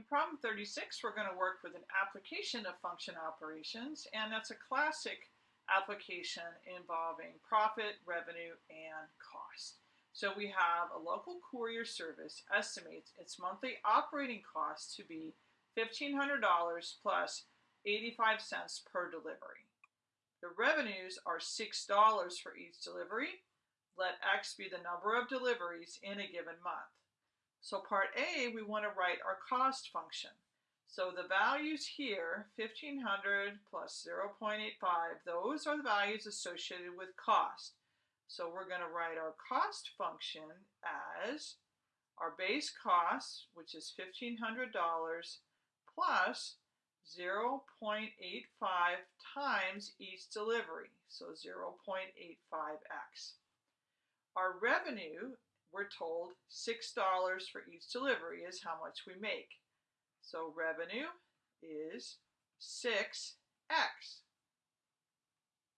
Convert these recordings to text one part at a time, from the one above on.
In problem 36, we're going to work with an application of function operations, and that's a classic application involving profit, revenue, and cost. So we have a local courier service estimates its monthly operating cost to be $1,500 plus 85 cents per delivery. The revenues are $6 for each delivery. Let X be the number of deliveries in a given month. So part A, we want to write our cost function. So the values here, 1500 plus 0.85, those are the values associated with cost. So we're going to write our cost function as our base cost, which is $1,500, plus 0.85 times each delivery, so 0.85x. Our revenue we're told $6 for each delivery is how much we make. So revenue is 6x.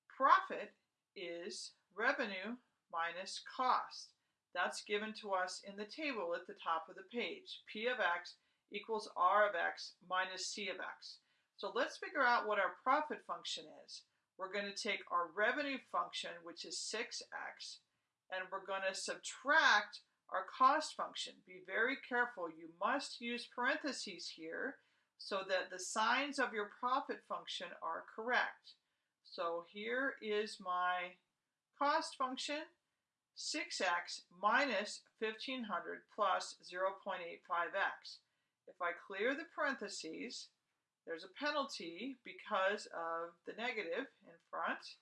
Profit is revenue minus cost. That's given to us in the table at the top of the page. P of x equals R of x minus C of x. So let's figure out what our profit function is. We're going to take our revenue function, which is 6x, and we're going to subtract our cost function. Be very careful. You must use parentheses here so that the signs of your profit function are correct. So here is my cost function, 6x minus 1500 plus 0.85x. If I clear the parentheses, there's a penalty because of the negative in front.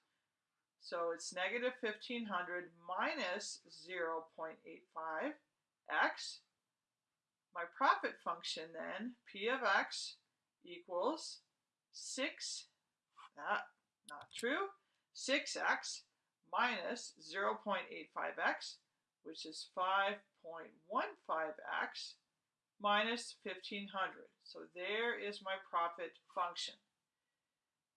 So it's negative 1500 minus 0.85x. My profit function then, p of x equals 6, ah, not true, 6x minus 0.85x, which is 5.15x minus 1500. So there is my profit function.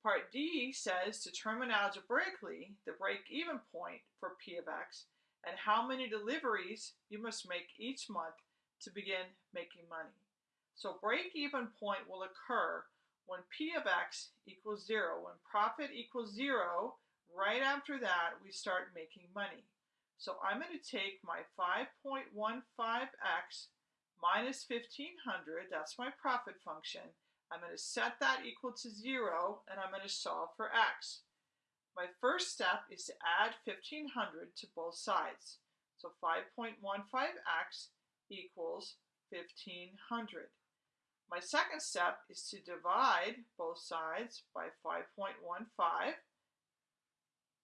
Part D says determine algebraically the break-even point for P of x and how many deliveries you must make each month to begin making money. So break-even point will occur when P of x equals zero. When profit equals zero, right after that, we start making money. So I'm going to take my 5.15x minus 1500, that's my profit function, I'm going to set that equal to 0, and I'm going to solve for x. My first step is to add 1500 to both sides. So 5.15x equals 1500. My second step is to divide both sides by 5.15.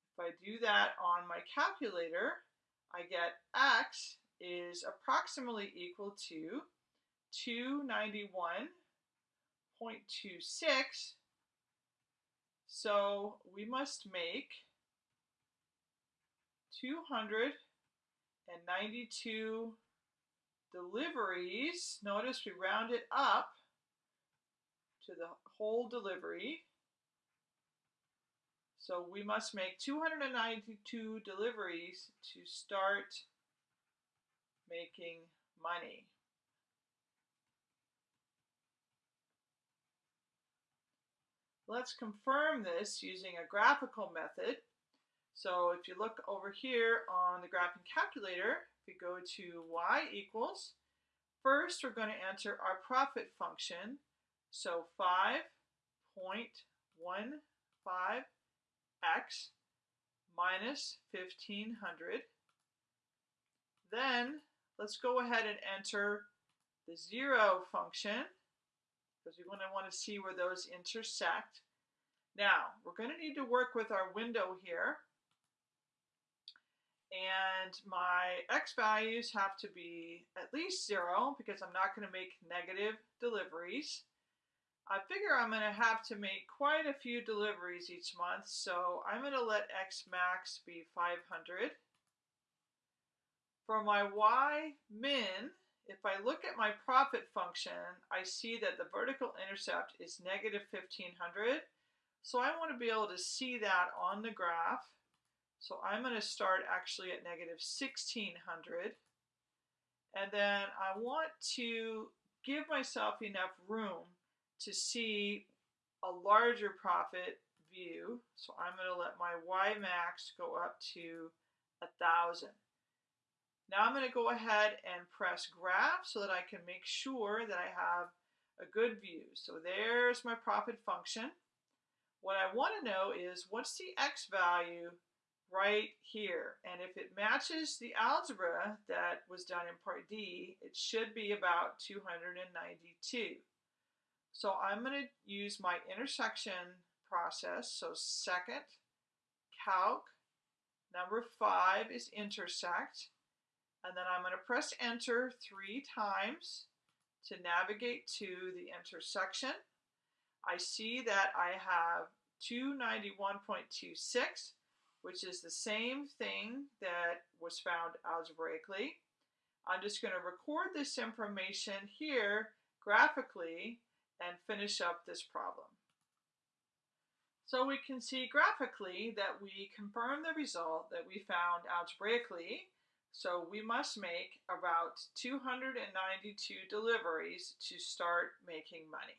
If I do that on my calculator, I get x is approximately equal to 291 0.26. So we must make 292 deliveries. Notice we round it up to the whole delivery. So we must make 292 deliveries to start making money. Let's confirm this using a graphical method. So if you look over here on the graphing calculator, if we go to y equals, first we're going to enter our profit function. So 5.15x minus 1500. Then let's go ahead and enter the zero function because we want to want to see where those intersect. Now, we're going to need to work with our window here. And my x values have to be at least zero because I'm not going to make negative deliveries. I figure I'm going to have to make quite a few deliveries each month, so I'm going to let x max be 500. For my y min, if I look at my profit function, I see that the vertical intercept is negative 1500. So I want to be able to see that on the graph. So I'm going to start actually at negative 1600. And then I want to give myself enough room to see a larger profit view. So I'm going to let my Y max go up to a thousand. Now I'm going to go ahead and press graph so that I can make sure that I have a good view. So there's my profit function. What I want to know is what's the X value right here. And if it matches the algebra that was done in part D, it should be about 292. So I'm going to use my intersection process. So second, calc, number five is intersect. And then I'm going to press enter three times to navigate to the intersection. I see that I have 291.26 which is the same thing that was found algebraically. I'm just going to record this information here graphically and finish up this problem. So we can see graphically that we confirm the result that we found algebraically. So we must make about 292 deliveries to start making money.